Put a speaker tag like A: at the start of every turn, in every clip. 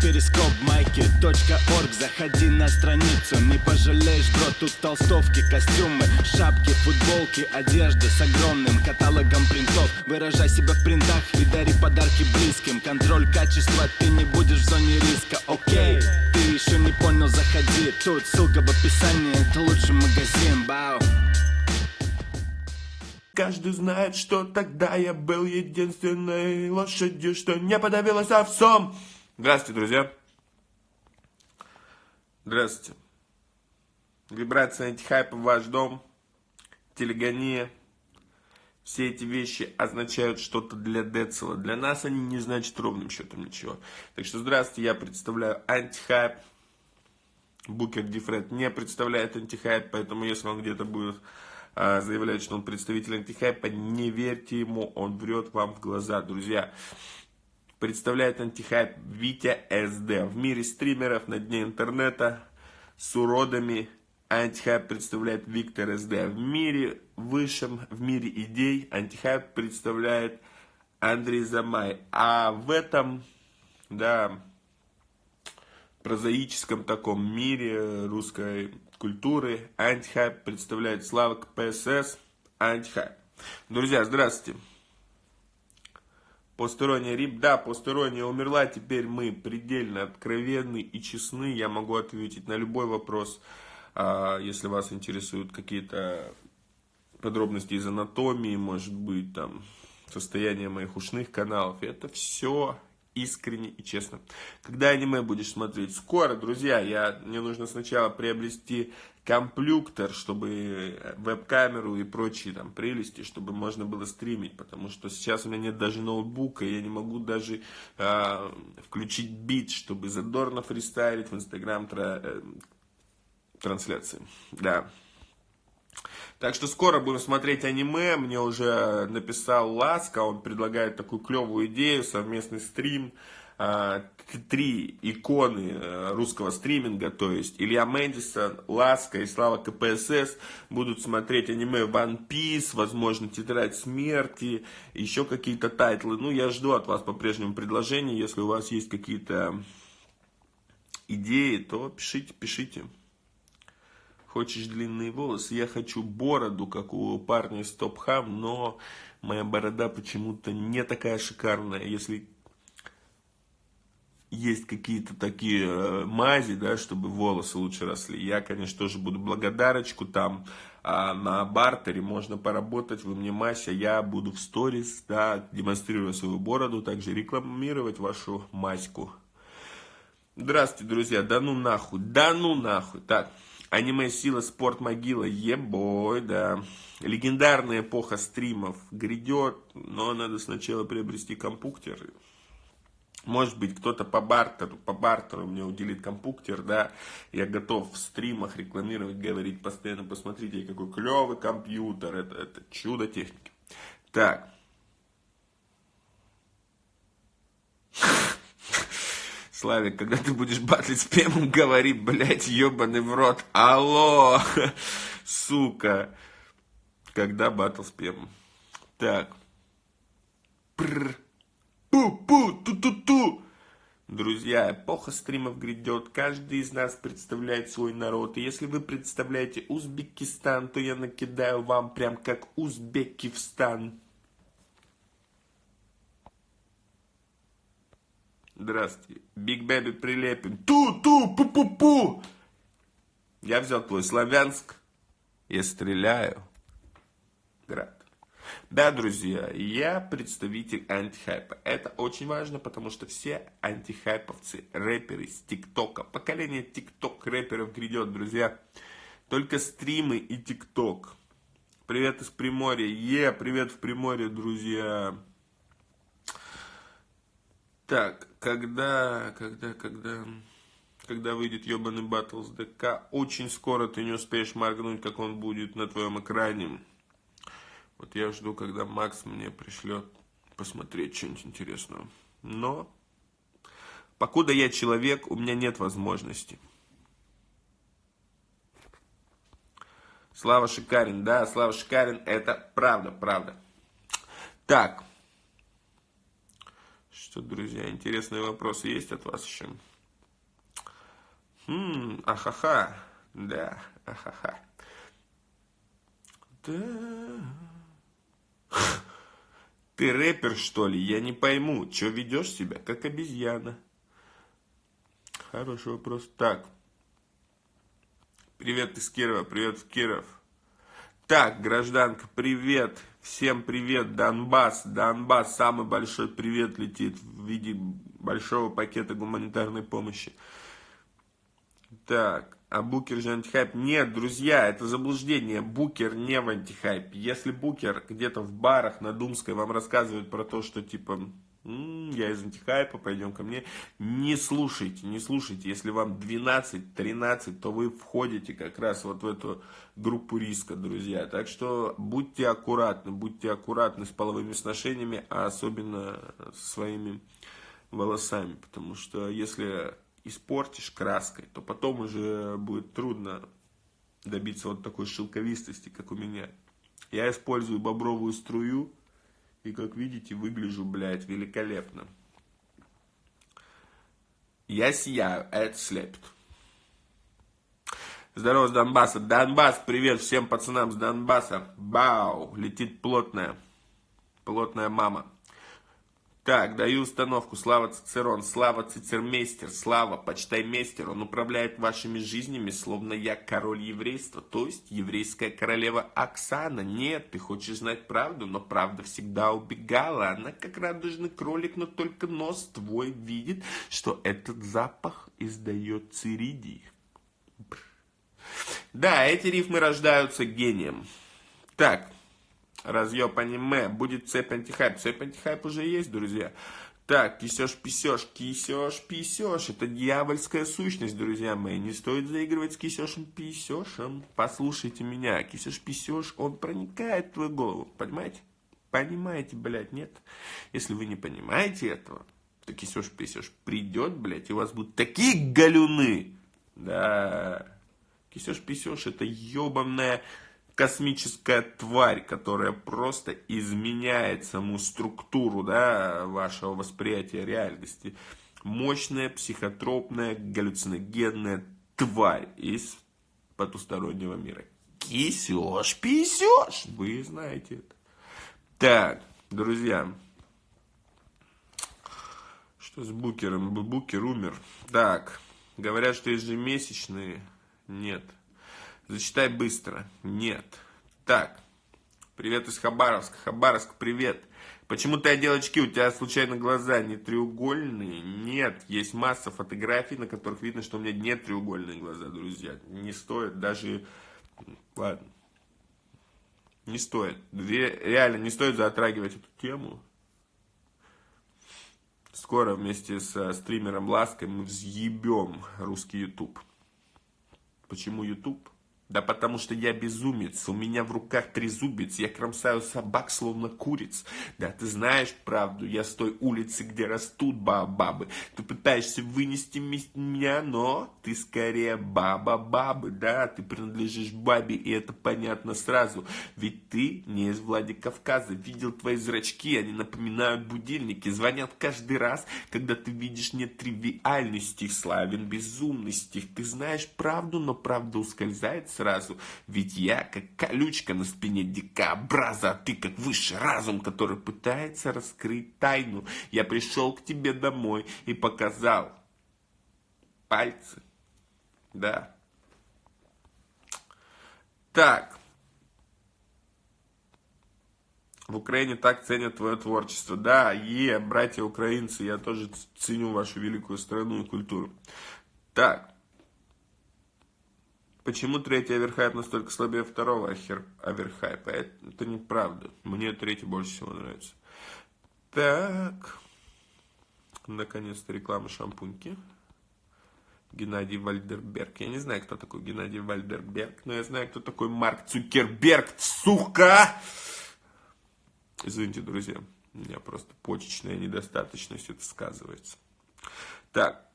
A: перископ майки .орг. Заходи на страницу, не пожалеешь, бро Тут толстовки, костюмы, шапки, футболки Одежда с огромным каталогом принтов. Выражай себя в принтах и дари подарки близким. Контроль качества, ты не будешь в зоне риска, окей Ты еще не понял, заходи. Тут ссылка в описании, это лучший магазин, бау.
B: Каждый знает, что тогда я был единственной лошадью, что не подавилась овсом. Здравствуйте, друзья. Здравствуйте. Вибрация антихайпа в ваш дом, телегония. Все эти вещи означают что-то для Децела. Для нас они не значат ровным счетом ничего. Так что здравствуйте, я представляю антихайп. Букер Дифред не представляет антихайп, поэтому если он где-то будет а, заявляет, что он представитель антихайпа, не верьте ему, он врет вам в глаза, друзья. Представляет антихайп Витя СД. В мире стримеров на дне интернета с уродами антихайп представляет Виктор СД. В мире высшем, в мире идей антихайп представляет Андрей Замай. А в этом, да, прозаическом таком мире русской культуры антихайп представляет Слава КПСС антихайп. Друзья, здравствуйте. Посторонняя рип, да, посторонняя умерла, теперь мы предельно откровенны и честны, я могу ответить на любой вопрос, а, если вас интересуют какие-то подробности из анатомии, может быть, там, состояние моих ушных каналов, это все искренне и честно. Когда аниме будешь смотреть? Скоро, друзья. Я, мне нужно сначала приобрести комплюктор, чтобы веб-камеру и прочие там прелести, чтобы можно было стримить, потому что сейчас у меня нет даже ноутбука, я не могу даже э, включить бит, чтобы задорно фристайлить в инстаграм тра э, трансляции. Да. Так что скоро будем смотреть аниме. Мне уже написал Ласка, он предлагает такую клевую идею, совместный стрим. А, три иконы э, русского стриминга, то есть Илья Мэдисон, Ласка и Слава КПСС будут смотреть аниме One Piece, возможно, Тетрадь Смерти, еще какие-то тайтлы. Ну, я жду от вас по-прежнему предложений, если у вас есть какие-то идеи, то пишите, пишите. Хочешь длинные волосы? Я хочу бороду, как у парня из Топ Хам, но моя борода почему-то не такая шикарная. Если есть какие-то такие э, мази, да, чтобы волосы лучше росли, я, конечно, тоже буду благодарочку там а на бартере можно поработать, вы мне мазь, а я буду в сторис, да, демонстрируя свою бороду, также рекламировать вашу маську. Здравствуйте, друзья, да ну нахуй, да ну нахуй, так. Аниме Сила, Спорт, Могила, ебой, да. Легендарная эпоха стримов грядет, но надо сначала приобрести компьютер. Может быть, кто-то по бартеру, по бартеру мне уделит компьютер, да. Я готов в стримах рекламировать, говорить постоянно, посмотрите, какой клевый компьютер, это, это чудо техники. Так. Славик, когда ты будешь батлить с Пемом, говори, блядь, ебаный в рот. Алло, сука. Когда батл с Пемом? Так. Прррр. Пу-пу, ту-ту-ту. Друзья, эпоха стримов грядет, каждый из нас представляет свой народ. И если вы представляете Узбекистан, то я накидаю вам прям как Узбекистан. Здравствуйте. Big Baby Прилепин. Ту-ту-пу-пу-пу. Я взял твой Славянск. Я стреляю. Град. Да, друзья, я представитель антихайпа. Это очень важно, потому что все антихайповцы, рэперы с ТикТока, поколение ТикТок рэперов грядет, друзья. Только стримы и ТикТок. Привет из Приморья. Е, привет в Приморье, друзья. Так, когда, когда, когда, когда выйдет ебаный батл с ДК, очень скоро ты не успеешь моргнуть, как он будет на твоем экране. Вот я жду, когда Макс мне пришлет посмотреть что-нибудь интересного. Но, покуда я человек, у меня нет возможности. Слава Шикарин, да, Слава Шикарин, это правда, правда. Так, Что, друзья, интересные вопросы есть от вас еще? Хм, ахаха. Да, ахаха. Да. Ты рэпер, что ли? Я не пойму, что ведешь себя, как обезьяна? Хороший вопрос. Так. Привет из Кирова, привет Киров. Так, гражданка, привет. Всем привет, Донбасс. Донбасс, самый большой привет летит в виде большого пакета гуманитарной помощи. Так, а Букер же антихайп? Нет, друзья, это заблуждение. Букер не в антихайп. Если Букер где-то в барах на Думской вам рассказывает про то, что типа М-м, я из антихайпа, пойдем ко мне. Не слушайте, не слушайте. Если вам 12-13, то вы входите как раз вот в эту группу риска, друзья. Так что будьте аккуратны, будьте аккуратны с половыми сношениями, а особенно со своими волосами. Потому что если испортишь краской, то потом уже будет трудно добиться вот такой шелковистости, как у меня. Я использую бобровую струю, и как видите, выгляжу, блядь, великолепно. Я сияю, а это слепит. Здорово с Донбасса. Донбасс, привет всем пацанам с Донбасса. Бау, летит плотная, плотная мама. Так, даю установку. Слава Цицерон, Слава Цицермейстер, Слава Почтаймейстер. Он управляет вашими жизнями, словно я король еврейства, то есть еврейская королева Оксана. Нет, ты хочешь знать правду, но правда всегда убегала. Она как радужный кролик, но только нос твой видит, что этот запах издает циридий. Да, эти рифмы рождаются гением. Так, разъеб аниме, будет цепь антихайп. Цепь антихайп уже есть, друзья. Так, кисешь, писешь, кисешь, писешь. Это дьявольская сущность, друзья мои. Не стоит заигрывать с кисешем, писешем. Послушайте меня. Кисешь, писешь, он проникает в твою голову. Понимаете? Понимаете, блядь, нет? Если вы не понимаете этого, то кисешь, писешь придет, блядь, и у вас будут такие галюны. Да. Кисешь, писешь, это ебаная космическая тварь, которая просто изменяет саму структуру да, вашего восприятия реальности. Мощная, психотропная, галлюциногенная тварь из потустороннего мира. Кисешь, писешь, вы знаете это. Так, друзья, что с Букером? Букер умер. Так, говорят, что ежемесячные. Нет. Зачитай быстро. Нет. Так. Привет из Хабаровска. Хабаровск, привет. Почему ты одел очки? У тебя случайно глаза не треугольные? Нет. Есть масса фотографий, на которых видно, что у меня не треугольные глаза, друзья. Не стоит даже... Ладно. Не стоит. Реально, не стоит затрагивать эту тему. Скоро вместе с стримером Лаской мы взъебем русский YouTube. Почему YouTube? Да потому что я безумец, у меня в руках трезубец, я кромсаю собак, словно куриц. Да ты знаешь правду, я с той улицы, где растут бабы. Ты пытаешься вынести меня, но ты скорее баба-бабы, да, ты принадлежишь бабе, и это понятно сразу. Ведь ты не из Владикавказа, видел твои зрачки, они напоминают будильники, звонят каждый раз, когда ты видишь нетривиальный стих, славен безумный стих. Ты знаешь правду, но правда ускользает сразу. Ведь я как колючка на спине дикобраза, а ты как высший разум, который пытается раскрыть тайну. Я пришел к тебе домой и показал пальцы. Да. Так. В Украине так ценят твое творчество. Да, е, братья украинцы, я тоже ценю вашу великую страну и культуру. Так. Почему третий оверхайп настолько слабее второго оверхайпа? Это, это неправда. Мне третий больше всего нравится. Так. Наконец-то реклама шампуньки. Геннадий Вальдерберг. Я не знаю, кто такой Геннадий Вальдерберг, но я знаю, кто такой Марк Цукерберг, сука! Извините, друзья, у меня просто почечная недостаточность это сказывается. Так,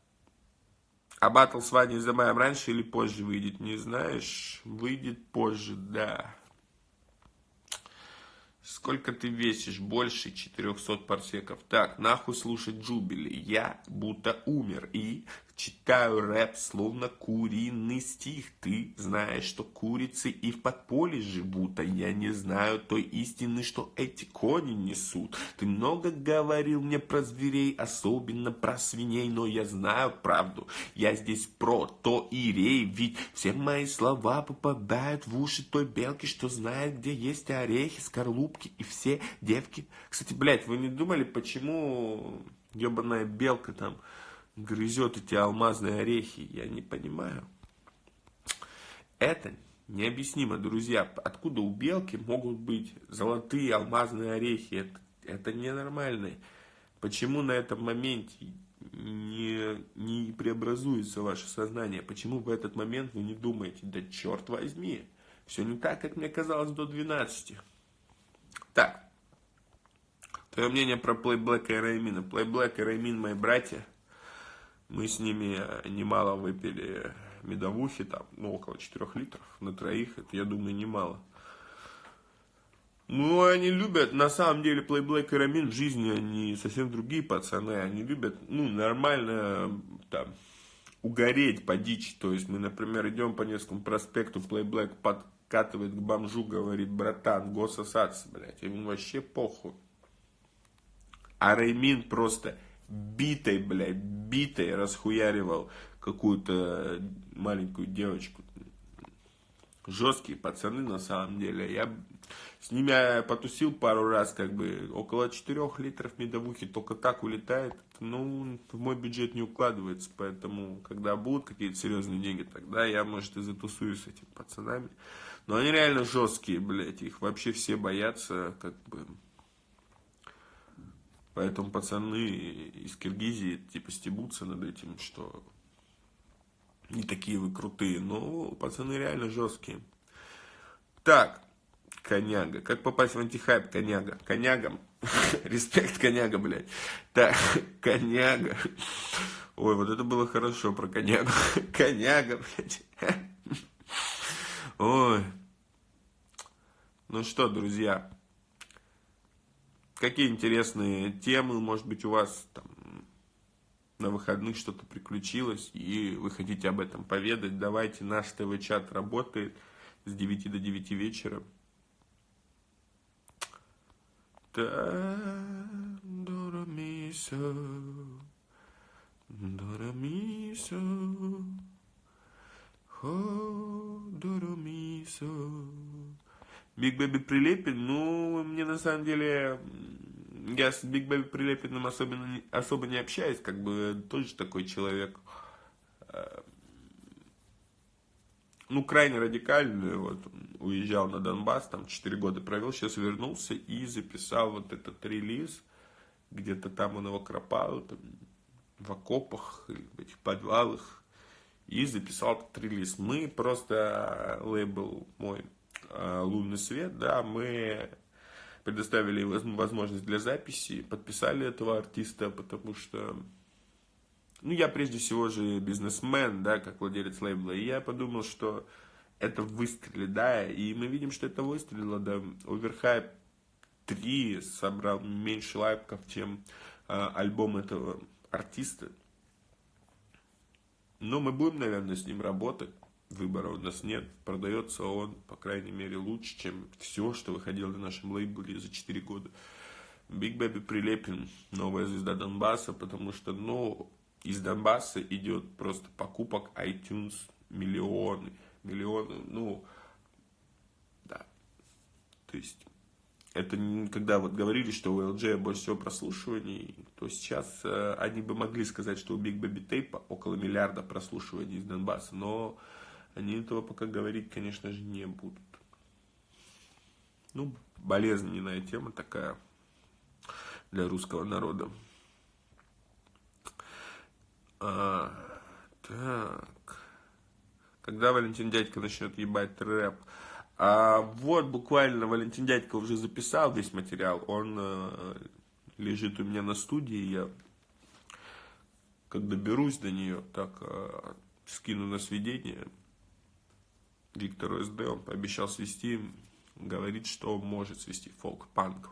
B: а батл с Ваней Замаем раньше или позже выйдет, не знаешь? Выйдет позже, да. Сколько ты весишь? Больше 400 парсеков. Так, нахуй слушать Джубили. Я будто умер и читаю рэп, словно куриный стих. Ты знаешь, что курицы и в подполье живут, а я не знаю той истины, что эти кони несут. Ты много говорил мне про зверей, особенно про свиней, но я знаю правду. Я здесь про то и рей, ведь все мои слова попадают в уши той белки, что знает, где есть орехи, скорлупки и все девки. Кстати, блядь, вы не думали, почему ебаная белка там грызет эти алмазные орехи? Я не понимаю. Это необъяснимо, друзья. Откуда у белки могут быть золотые алмазные орехи? Это, это ненормально. Почему на этом моменте не, не преобразуется ваше сознание? Почему в этот момент вы не думаете, да черт возьми, все не так, как мне казалось до 12. Так. Твое мнение про Play Black и Раймина. Play Black и Раймин мои братья. Мы с ними э, немало выпили медовухи, там, ну, около 4 литров на троих. Это, я думаю, немало. Ну, они любят, на самом деле, Play Black и Рамин в жизни, они совсем другие пацаны. Они любят, ну, нормально, там, угореть по дичи. То есть, мы, например, идем по Невскому проспекту, Play Black под подкатывает к бомжу, говорит, братан, гососаться, блядь, ему вообще похуй. А Реймин просто битой, блядь, битой расхуяривал какую-то маленькую девочку. Жесткие пацаны на самом деле. Я с ними потусил пару раз, как бы около 4 литров медовухи только так улетает. Ну, в мой бюджет не укладывается, поэтому, когда будут какие-то серьезные деньги, тогда я, может, и затусуюсь с этими пацанами. Но они реально жесткие, блядь, их вообще все боятся, как бы. Поэтому пацаны из Киргизии, типа, стебутся над этим, что не такие вы крутые. Но пацаны реально жесткие. Так, коняга. Как попасть в антихайп, коняга? Конягам. Респект, коняга, блядь. Так, коняга. Ой, вот это было хорошо про конягу. Коняга, блядь. Ой. Ну что, друзья, какие интересные темы, может быть, у вас там на выходных что-то приключилось, и вы хотите об этом поведать, давайте, наш ТВ-чат работает с 9 до 9 вечера. Доромисо, доромисо. Ходоромисо. Биг Бэби Прилепин, ну, мне на самом деле, я с Биг Бэби Прилепиным особенно, особо не общаюсь, как бы тоже такой человек, э, ну, крайне радикальный, вот, уезжал на Донбасс, там 4 года провел, сейчас вернулся и записал вот этот релиз, где-то там он его кропал, там, в окопах, в этих подвалах, и записал этот релиз. Мы просто, э, лейбл мой э, «Лунный свет», да, мы предоставили возможность для записи, подписали этого артиста, потому что, ну, я прежде всего же бизнесмен, да, как владелец лейбла, и я подумал, что это выстрелит, да, и мы видим, что это выстрелило, да, Overhype 3 собрал меньше лайков, чем э, альбом этого артиста, но мы будем, наверное, с ним работать. Выбора у нас нет. Продается он, по крайней мере, лучше, чем все, что выходило на нашем лейбле за 4 года. Биг Бэби Прилепин, новая звезда Донбасса, потому что, ну, из Донбасса идет просто покупок iTunes миллионы, миллионы, ну, да. То есть это когда вот говорили, что у LG больше всего прослушиваний, то сейчас э, они бы могли сказать, что у Big Baby Tape около миллиарда прослушиваний из Донбасса, но они этого пока говорить, конечно же, не будут. Ну, болезненная тема такая для русского народа. А, так. Когда Валентин Дядька начнет ебать рэп? А вот буквально Валентин Дядько уже записал весь материал. Он э, лежит у меня на студии. Я когда доберусь до нее, так э, скину на сведение Виктору СД. Он пообещал свести говорит, что может свести фолк-панк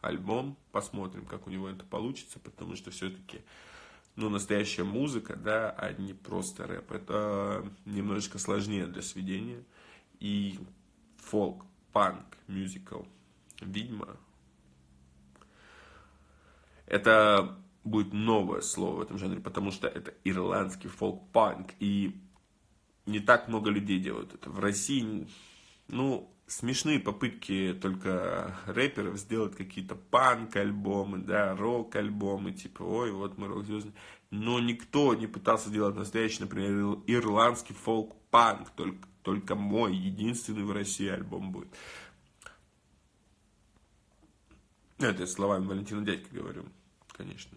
B: альбом. Посмотрим, как у него это получится, потому что все-таки ну, настоящая музыка, да, а не просто рэп. Это немножечко сложнее для сведения. И фолк, панк, мюзикл, ведьма. Это будет новое слово в этом жанре, потому что это ирландский фолк-панк. И не так много людей делают это. В России, ну, смешные попытки только рэперов сделать какие-то панк-альбомы, да, рок-альбомы, типа, ой, вот мы рок-звезды. Но никто не пытался делать настоящий, например, ирландский фолк-панк, только, только мой, единственный в России альбом будет. Это я словами Валентина Дядька говорю, конечно.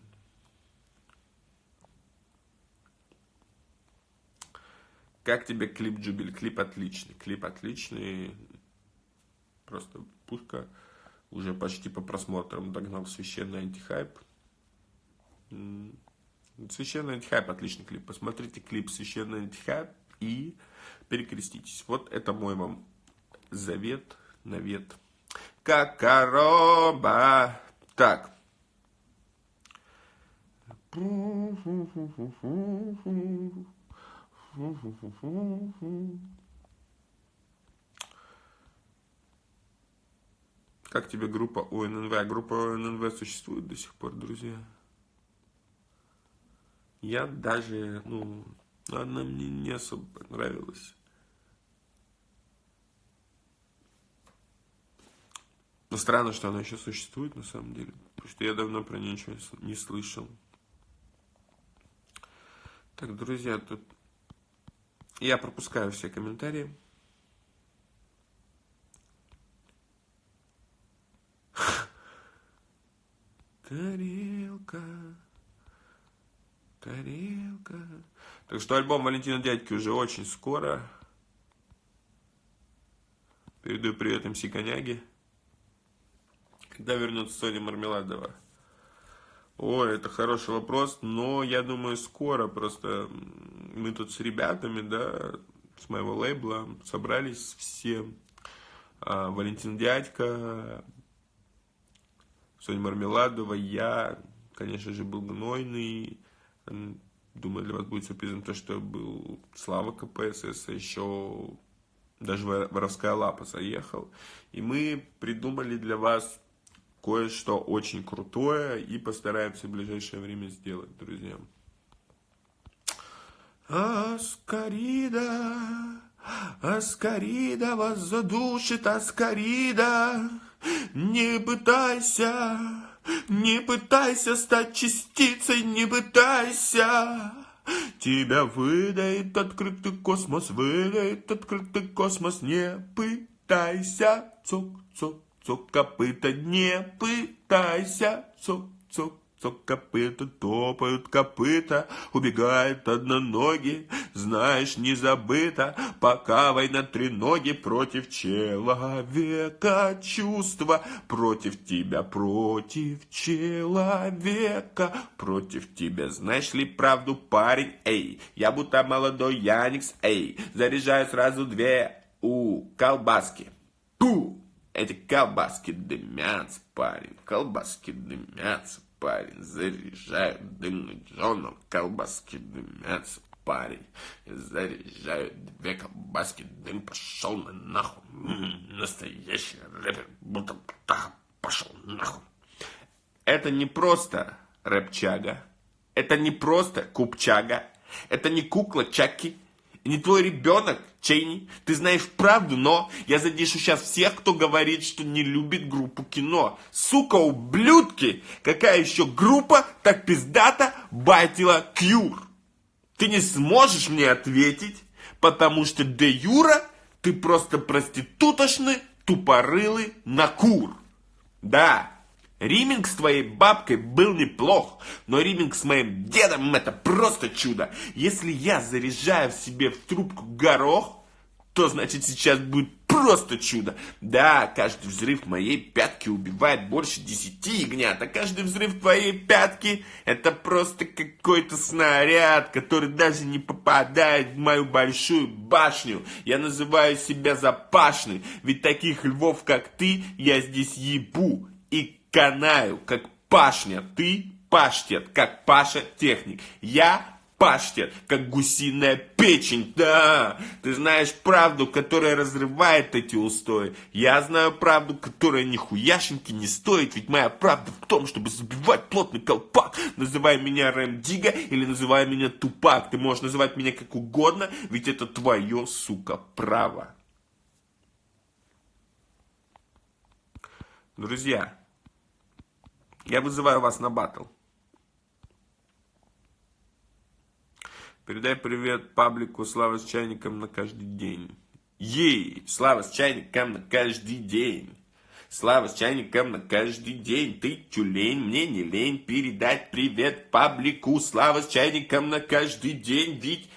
B: Как тебе клип Джубиль? Клип отличный. Клип отличный. Просто пушка уже почти по просмотрам догнал священный антихайп. Священный антихайп, отличный клип. Посмотрите клип Священный антихайп и перекреститесь. Вот это мой вам завет, навет. Как короба. Так. Как тебе группа ОННВ? Группа ОННВ существует до сих пор, друзья? Я даже, ну, она мне не особо понравилась. Но странно, что она еще существует на самом деле. Потому что я давно про нее ничего не слышал. Так, друзья, тут я пропускаю все комментарии. Тарелка, тарелка. Так что альбом Валентина Дядьки уже очень скоро. Передаю привет МС Коняги. Когда вернется Соня Мармеладова? Ой, это хороший вопрос, но я думаю скоро. Просто мы тут с ребятами, да, с моего лейбла собрались все. А, Валентин Дядька, Соня Мармеладова, я, конечно же, был гнойный. Думаю, для вас будет сюрпризом то, что был Слава КПСС, а еще даже воровская лапа заехал. И мы придумали для вас кое-что очень крутое и постараемся в ближайшее время сделать, друзья. Аскарида, Аскарида вас задушит, Аскарида. Не пытайся, не пытайся стать частицей, не пытайся. Тебя выдает открытый космос, выдает открытый космос, не пытайся. Цок-цок, цок копыта, не пытайся. Цок-цок, Цок копыта, топают копыта, убегает одноногий, знаешь, не забыто, пока война три ноги против человека, чувства. Против тебя, против человека, против тебя, знаешь ли правду, парень, эй, я будто молодой Яникс, эй, заряжаю сразу две у колбаски, пу, эти колбаски дымятся, парень, колбаски дымятся, парень, заряжают дымный Джоном, колбаски дымятся, парень, заряжают две колбаски, дым пошел на нахуй, м-м, настоящий рэпер, будто пошел нахуй. Это не просто рэпчага, это не просто купчага, это не кукла Чаки, не твой ребенок, Чейни. Ты знаешь правду, но я задешу сейчас всех, кто говорит, что не любит группу кино. Сука, ублюдки! Какая еще группа так пиздата байтила Кьюр? Ты не сможешь мне ответить, потому что де Юра ты просто проститутошный, тупорылый накур. Да, Риминг с твоей бабкой был неплох, но риминг с моим дедом это просто чудо. Если я заряжаю в себе в трубку горох, то значит сейчас будет просто чудо. Да, каждый взрыв моей пятки убивает больше десяти ягнят, а каждый взрыв твоей пятки это просто какой-то снаряд, который даже не попадает в мою большую башню. Я называю себя запашный, ведь таких львов, как ты, я здесь ебу и канаю, как пашня. Ты паштет, как Паша техник. Я паштет, как гусиная печень. Да, ты знаешь правду, которая разрывает эти устои. Я знаю правду, которая нихуяшеньки не стоит, ведь моя правда в том, чтобы забивать плотный колпак. Называй меня Рэм Дига или называй меня Тупак. Ты можешь называть меня как угодно, ведь это твое, сука, право. Друзья, я вызываю вас на батл. Передай привет паблику Слава с чайником на каждый день. Ей, Слава с чайником на каждый день. Слава с чайником на каждый день. Ты тюлень, мне не лень передать привет паблику. Слава с чайником на каждый день. Ведь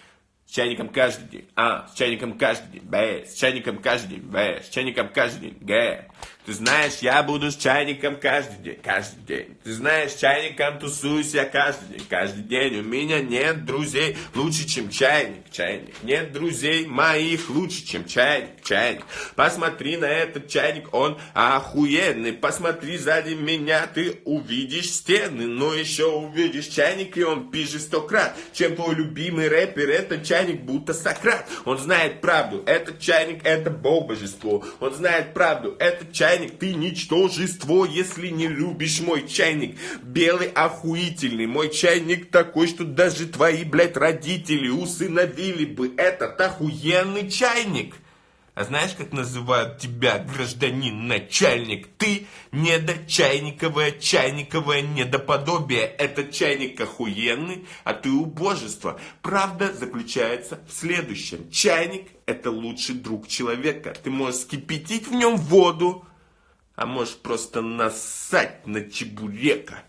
B: с чайником каждый день. А, с чайником каждый день. Б. С чайником каждый день. Б. С чайником каждый день. Г. Ты знаешь, я буду с чайником каждый день, каждый день. Ты знаешь, чайником тусуюсь я каждый день, каждый день. У меня нет друзей лучше, чем чайник, чайник. Нет друзей моих лучше, чем чайник, чайник. Посмотри на этот чайник, он охуенный. Посмотри сзади меня, ты увидишь стены, но еще увидишь чайник, и он пишет сто крат. Чем твой любимый рэпер, этот чайник будто Сократ. Он знает правду, этот чайник это бог божество. Он знает правду, этот чайник ты ничтожество, если не любишь мой чайник. Белый охуительный, мой чайник такой, что даже твои, блядь, родители усыновили бы этот охуенный чайник. А знаешь, как называют тебя, гражданин начальник? Ты недочайниковое, чайниковое недоподобие. Этот чайник охуенный, а ты убожество. Правда заключается в следующем. Чайник – это лучший друг человека. Ты можешь скипятить в нем воду, а можешь просто насать на чебурека.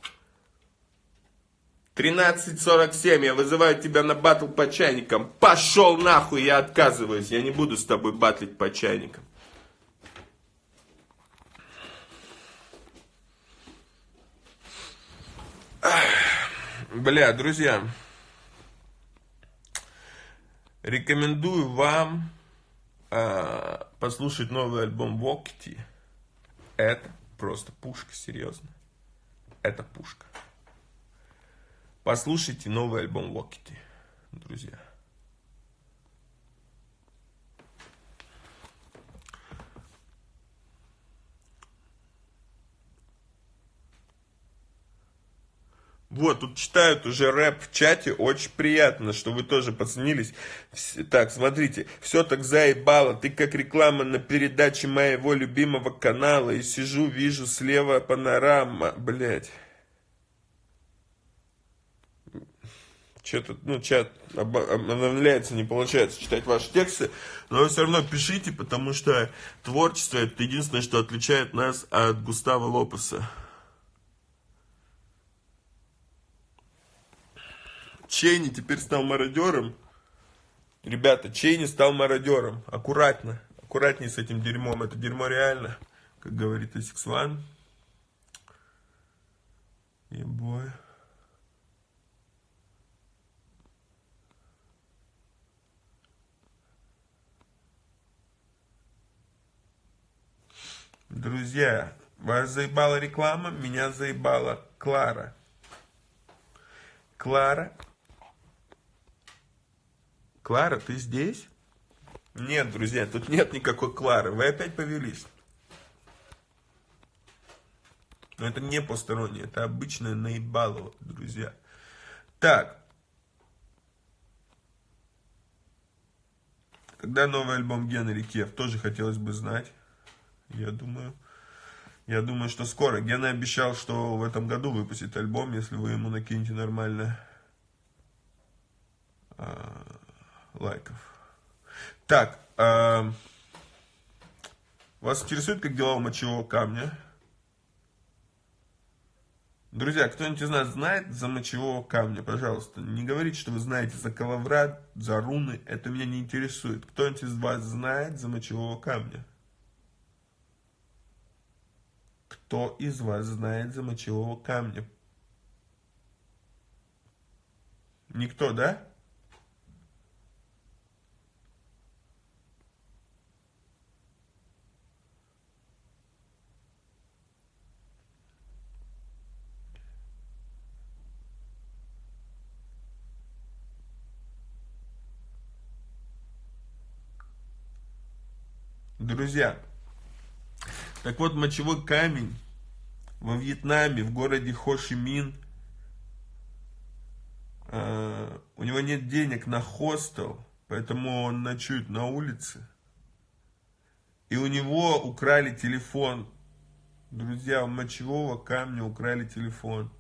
B: 13.47, я вызываю тебя на батл по чайникам. Пошел нахуй, я отказываюсь. Я не буду с тобой батлить по чайникам. Бля, друзья, рекомендую вам э, послушать новый альбом Вокти. Это просто пушка, серьезно. Это пушка. Послушайте новый альбом Локити, друзья. Вот, тут читают уже рэп в чате, очень приятно, что вы тоже подснились. Так, смотрите, все так заебало, ты как реклама на передаче моего любимого канала, и сижу, вижу слева панорама, блять. Что-то, ну, чат обновляется, не получается читать ваши тексты, но вы все равно пишите, потому что творчество это единственное, что отличает нас от Густава Лопеса. Чейни теперь стал мародером. Ребята, Чейни стал мародером. Аккуратно. Аккуратнее с этим дерьмом. Это дерьмо реально. Как говорит Асикс Ван. Ебой. Друзья, вас заебала реклама, меня заебала Клара. Клара Клара, ты здесь? Нет, друзья, тут нет никакой Клары. Вы опять повелись. Но это не постороннее, это обычное наебалово, друзья. Так. Когда новый альбом Генри Кев, тоже хотелось бы знать. Я думаю, я думаю, что скоро. Гена обещал, что в этом году выпустит альбом, если вы ему накинете нормально а, лайков. Так, э, вас интересует, как дела у мочевого камня? Друзья, кто-нибудь из нас знает за мочевого камня? Пожалуйста, не говорите, что вы знаете за коловрат, за руны. Это меня не интересует. Кто-нибудь из вас знает за мочевого камня? Кто из вас знает за мочевого камня? Никто, да? Друзья, так вот, мочевой камень во Вьетнаме, в городе Хошимин, э, у него нет денег на хостел, поэтому он ночует на улице. И у него украли телефон. Друзья, у мочевого камня украли телефон.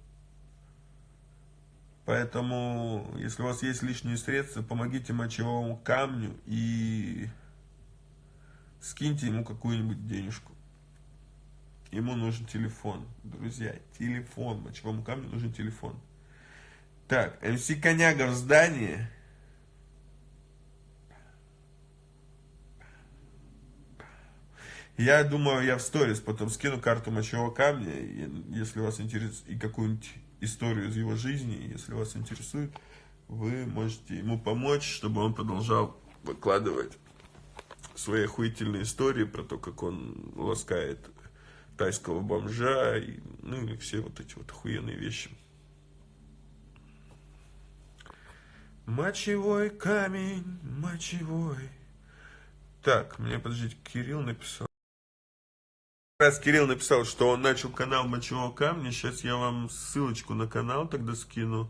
B: Поэтому, если у вас есть лишние средства, помогите мочевому камню и скиньте ему какую-нибудь денежку. Ему нужен телефон, друзья, телефон, мочевому камню нужен телефон. Так, МС Коняга в здании. Я думаю, я в сторис потом скину карту мочевого камня, если вас интересует, и какую-нибудь историю из его жизни, если вас интересует, вы можете ему помочь, чтобы он продолжал выкладывать свои охуительные истории про то, как он ласкает тайского бомжа, и, ну и все вот эти вот охуенные вещи. Мочевой камень, мочевой. Так, мне, подождите, Кирилл написал. Раз Кирилл написал, что он начал канал Мочевого камня, сейчас я вам ссылочку на канал тогда скину.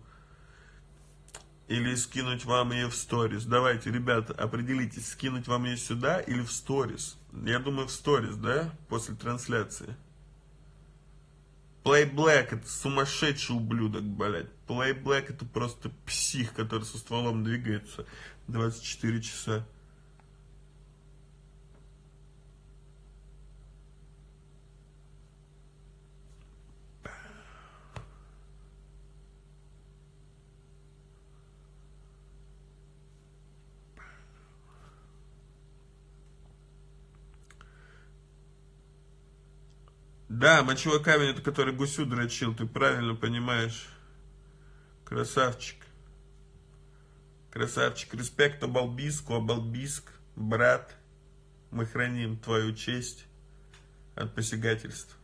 B: Или скинуть вам ее в сторис. Давайте, ребята, определитесь, скинуть вам ее сюда или в сторис. Я думаю, в сторис, да, после трансляции. Play Black это сумасшедший ублюдок, блядь. Play Black это просто псих, который со стволом двигается 24 часа. Да, мочевой камень, это который гусю дрочил, ты правильно понимаешь. Красавчик. Красавчик. Респект Абалбиску, Абалбиск, брат. Мы храним твою честь от посягательств.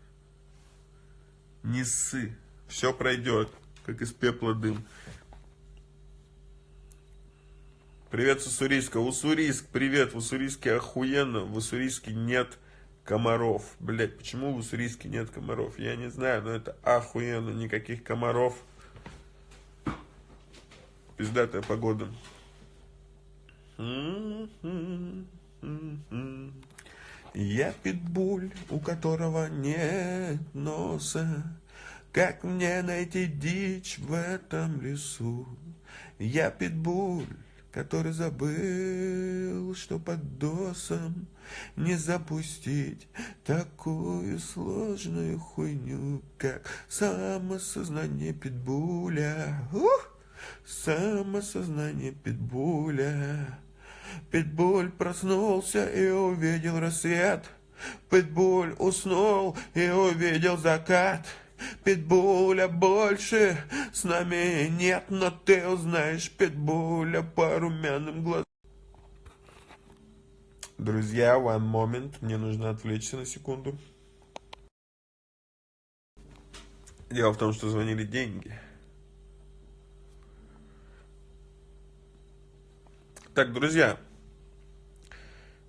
B: Не ссы. Все пройдет, как из пепла дым. Привет с Уссурийска. Уссурийск, привет. В Уссурийске охуенно. В Уссурийске нет комаров. Блять, почему в Уссурийске нет комаров? Я не знаю, но это охуенно, никаких комаров. Пиздатая погода. Я питбуль, у которого нет носа. Как мне найти дичь в этом лесу? Я питбуль, который забыл, что под досом не запустить такую сложную хуйню, как самосознание питбуля. Ух! Самосознание питбуля. Питбуль проснулся и увидел рассвет. Питбуль уснул и увидел закат. Питбуля больше с нами нет, но ты узнаешь Питбуля по румяным глазам. Друзья, one moment, мне нужно отвлечься на секунду. Дело в том, что звонили деньги. Так, друзья,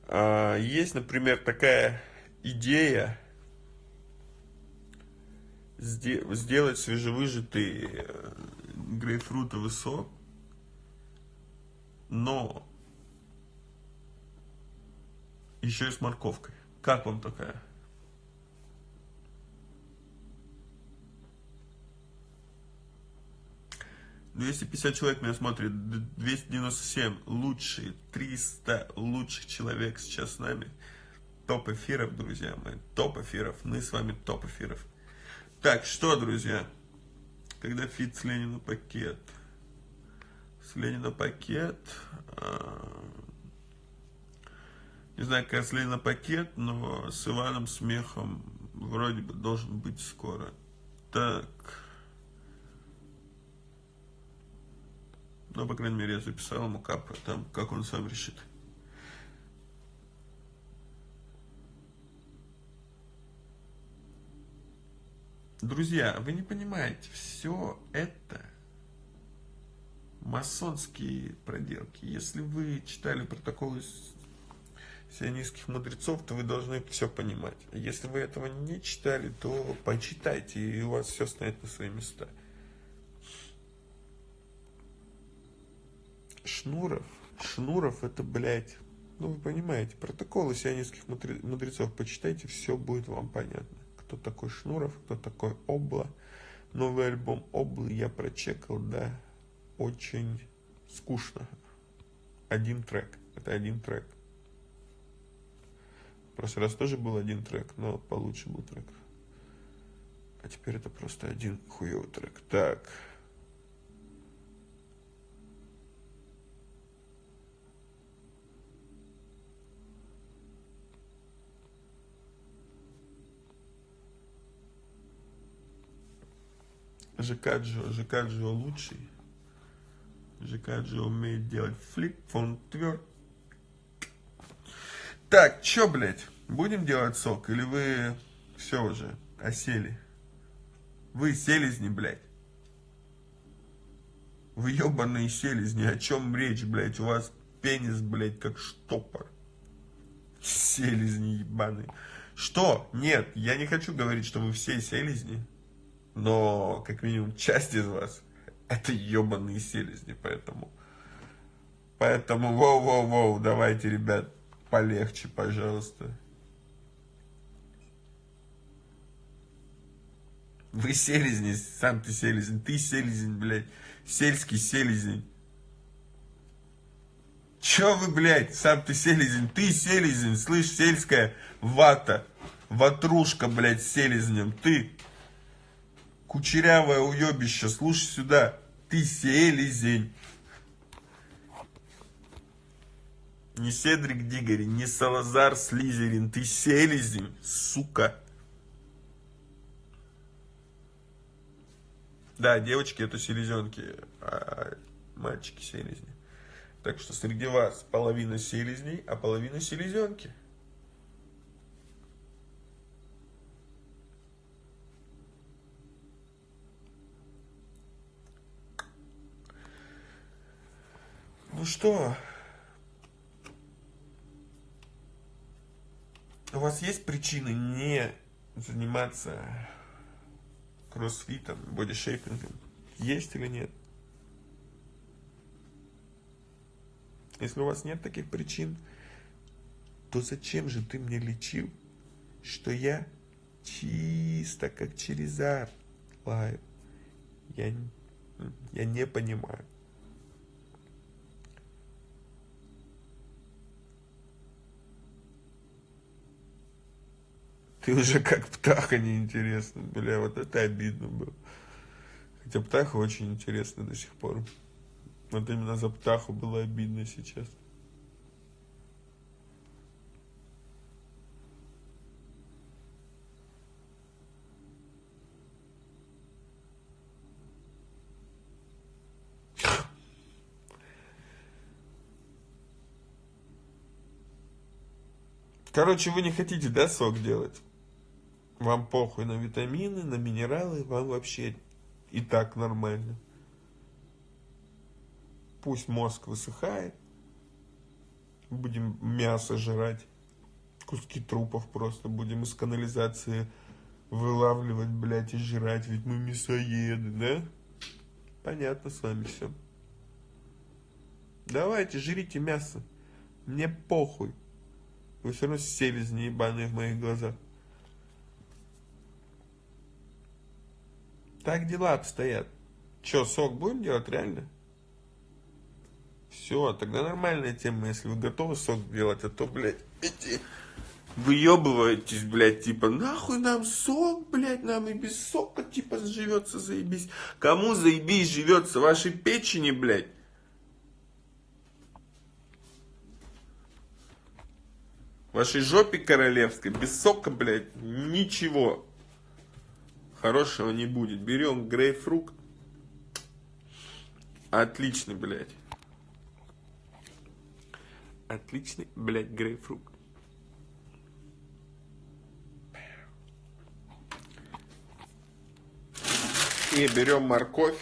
B: а, есть, например, такая идея, сделать свежевыжатый э, грейпфрутовый сок, но еще и с морковкой. Как вам такая? Двести пятьдесят человек меня смотрит, 297 лучшие, 300 лучших человек сейчас с нами. Топ эфиров, друзья мои, топ эфиров, мы с вами топ эфиров. Так, что, друзья? когда фит с Ленина пакет. С Ленина пакет. А, не знаю, как с Ленина пакет, но с Иваном Смехом вроде бы должен быть скоро. Так. Ну, по крайней мере, я записал ему капы, там, как он сам решит. Друзья, вы не понимаете, все это масонские проделки. Если вы читали протоколы сионистских мудрецов, то вы должны все понимать. Если вы этого не читали, то почитайте, и у вас все станет на свои места. Шнуров, Шнуров это, блядь, ну вы понимаете, протоколы сионистских мудрецов почитайте, все будет вам понятно кто такой Шнуров, кто такой Обла. Новый альбом Облы я прочекал, да, очень скучно. Один трек, это один трек. Прошлый раз тоже был один трек, но получше был трек. А теперь это просто один хуевый трек. Так. ЖК Джо, ЖК Джо лучший. ЖК Джо умеет делать флип, фон тверд. Так, чё, блядь, будем делать сок? Или вы все уже осели? Вы селезни, блядь. Вы ебаные селезни, о чем речь, блядь? У вас пенис, блядь, как штопор. Селезни ебаные. Что? Нет, я не хочу говорить, что вы все селезни но как минимум часть из вас это ебаные селезни, поэтому... Поэтому, воу-воу-воу, давайте, ребят, полегче, пожалуйста. Вы селезни, сам ты селезень, ты селезень, блядь, сельский селезень. Чё вы, блядь, сам ты селезень, ты селезень, слышь, сельская вата, ватрушка, блядь, селезнем, ты Кучерявое уебище, слушай сюда. Ты селезень. Не Седрик Дигори, не Салазар Слизерин. Ты селезень, сука. Да, девочки это селезенки, а мальчики селезни. Так что среди вас половина селезней, а половина селезенки. Ну что, у вас есть причины не заниматься кроссфитом, бодишейпингом? Есть или нет? Если у вас нет таких причин, то зачем же ты мне лечил, что я чисто как Черезар лаю? Я, я не понимаю. Ты уже как птаха неинтересно. Бля, вот это обидно было. Хотя птаха очень интересна до сих пор. Вот именно за птаху было обидно сейчас. Короче, вы не хотите, да, сок делать? Вам похуй на витамины, на минералы, вам вообще и так нормально. Пусть мозг высыхает, будем мясо жрать, куски трупов просто будем из канализации вылавливать, блядь, и жрать, ведь мы мясоеды, да? Понятно с вами все. Давайте, жрите мясо. Мне похуй. Вы все равно селезни ебаные в моих глазах. Так дела обстоят. Че, сок будем делать реально? Все, тогда нормальная тема, если вы готовы сок делать, а то, блядь, эти выебываетесь, блядь, типа, нахуй нам сок, блядь, нам и без сока, типа, живется, заебись. Кому заебись живется? Вашей печени, блядь. Вашей жопе королевской, без сока, блядь, ничего хорошего не будет. Берем грейпфрукт. Отличный, блядь. Отличный, блядь, грейпфрукт. И берем морковь.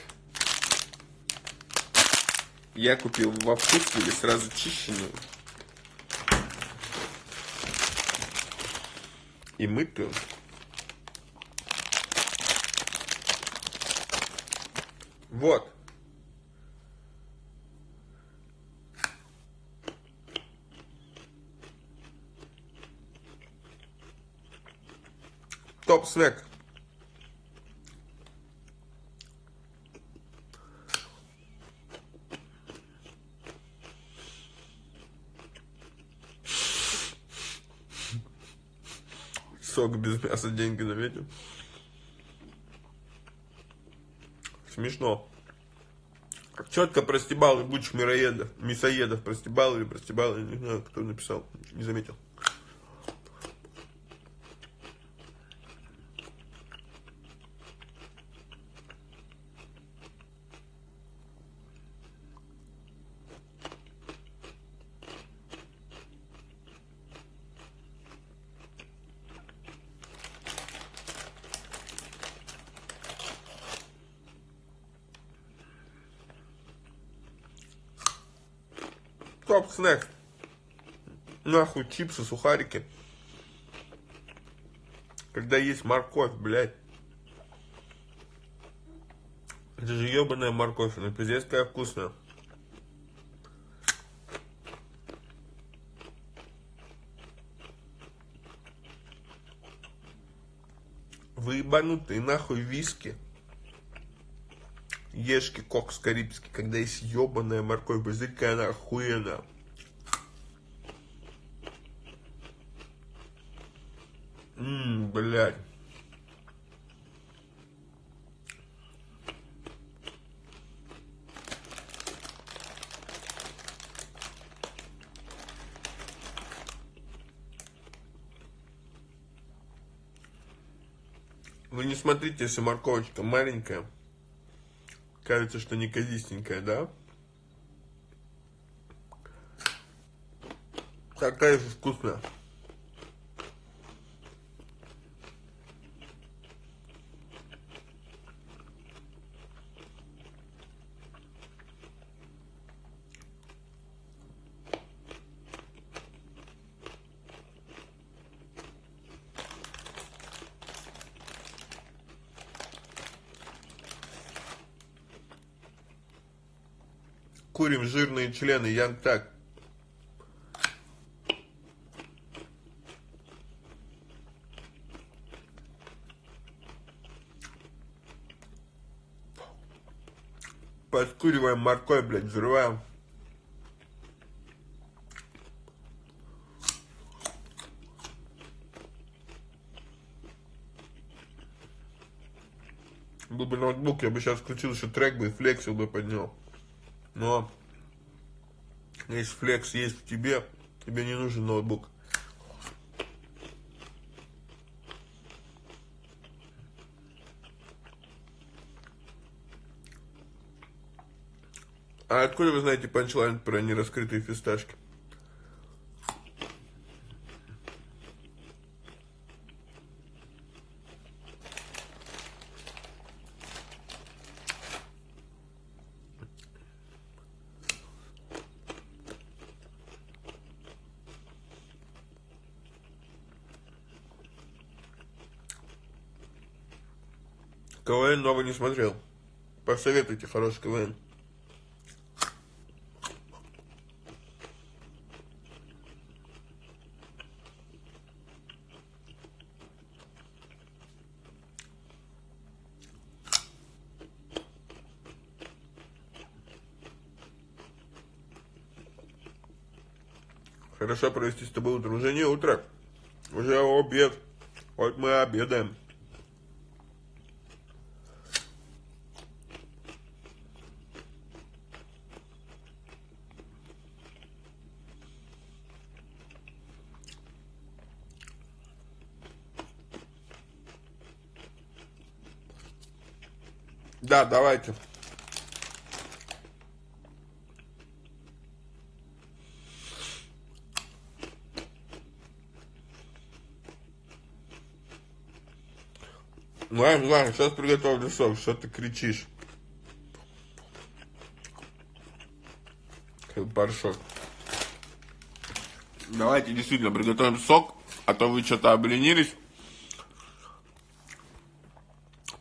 B: Я купил во вкусвиле сразу чищенную. И мытую. Вот. Топ-снэк. Сок без мяса деньги заметил. Смешно. Четко простебал ебучих мироедов, мясоедов, простебал или простебал, я не знаю, кто написал, не заметил. Топ снэк. Нахуй чипсы, сухарики. Когда есть морковь, блядь. Это же ебаная морковь, она пиздец какая вкусная. Вы ебанутые нахуй виски. Ешки кокс карибский, когда есть ебаная морковь, какая она охуенная. Ммм, блядь. Вы не смотрите, если морковочка маленькая. Кажется, что неказистенькая, да? Такая же вкусная. Члены, Янг так. Подкуриваем морковь, блядь, взрываем. Был бы ноутбук, я бы сейчас включил еще трек бы и флексил бы под него. Но если флекс есть в тебе, тебе не нужен ноутбук. А откуда вы знаете панчлайн про нераскрытые фисташки? Новый не смотрел. Посоветуйте хороший КВН. Хорошо провести с тобой утро. Уже не утро. Уже обед. Вот мы обедаем. Да, давайте. Ладно, ладно, сейчас приготовлю сок, что ты кричишь? Как порошок. Давайте действительно приготовим сок, а то вы что-то обленились.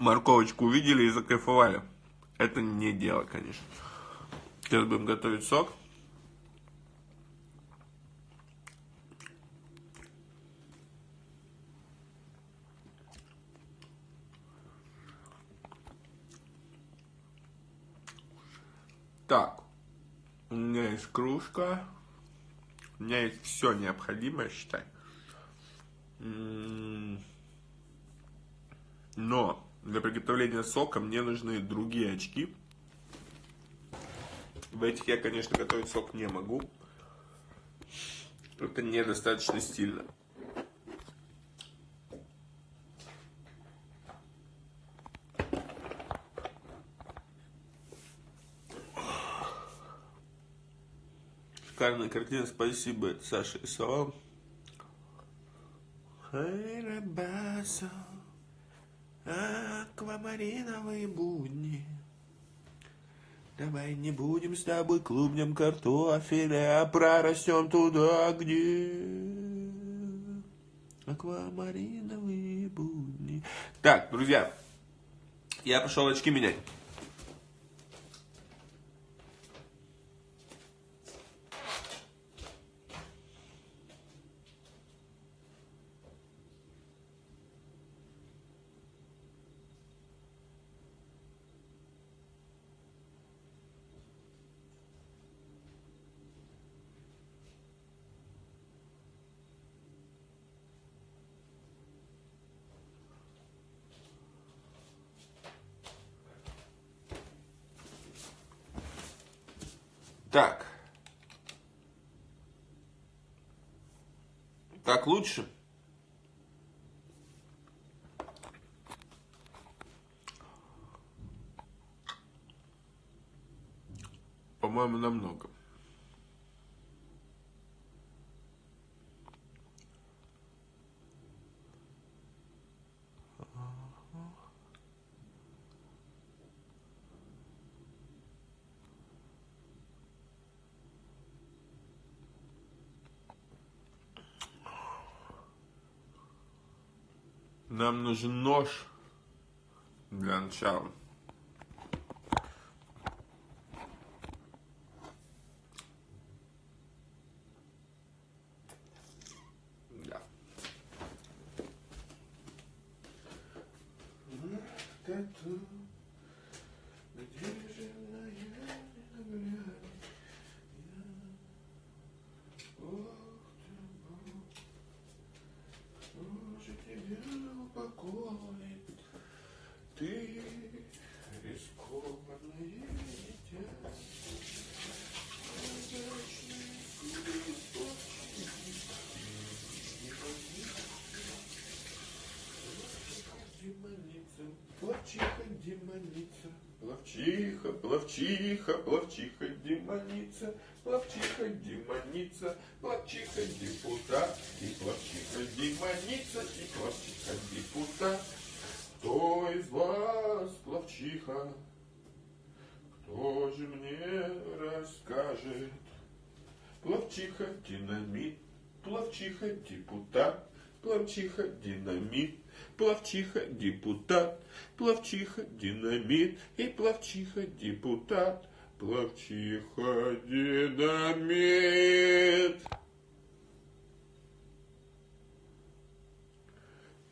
B: Морковочку увидели и закайфовали. Это не дело, конечно. Сейчас будем готовить сок. Так, у меня есть кружка, у меня есть все необходимое, считай. Но для приготовления сока мне нужны другие очки. В этих я, конечно, готовить сок не могу. Это недостаточно стильно. Шикарная картина, спасибо, Саша и Салам. Аквамариновые будни. Давай не будем с тобой клубнем картофеля, а прорастем туда, где аквамариновые будни. Так, друзья, я пошел очки менять. Так. Так лучше? По-моему, намного. Нам нужен нож для начала. Да. Тату. Где же моя покоит ты рискованное дитя. Демоница, плавчиха, плавчиха, плавчиха, демоница, плавчиха, демоница, плавчиха, депутат, и плавчиха, демоница, и плавчиха, депутат. Кто из вас плавчиха? Кто же мне расскажет? Плавчиха, динамит, плавчиха, депутат, плавчиха, динамит, плавчиха, депутат, плавчиха, динамит и плавчиха, депутат, плавчиха, динамит.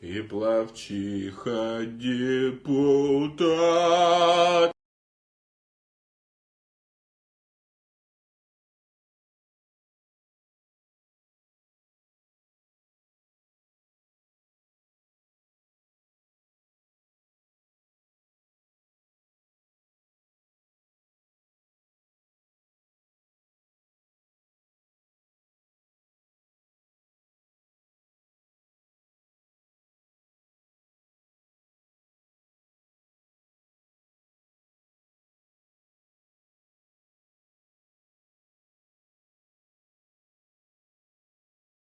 B: И плавчиха депутат.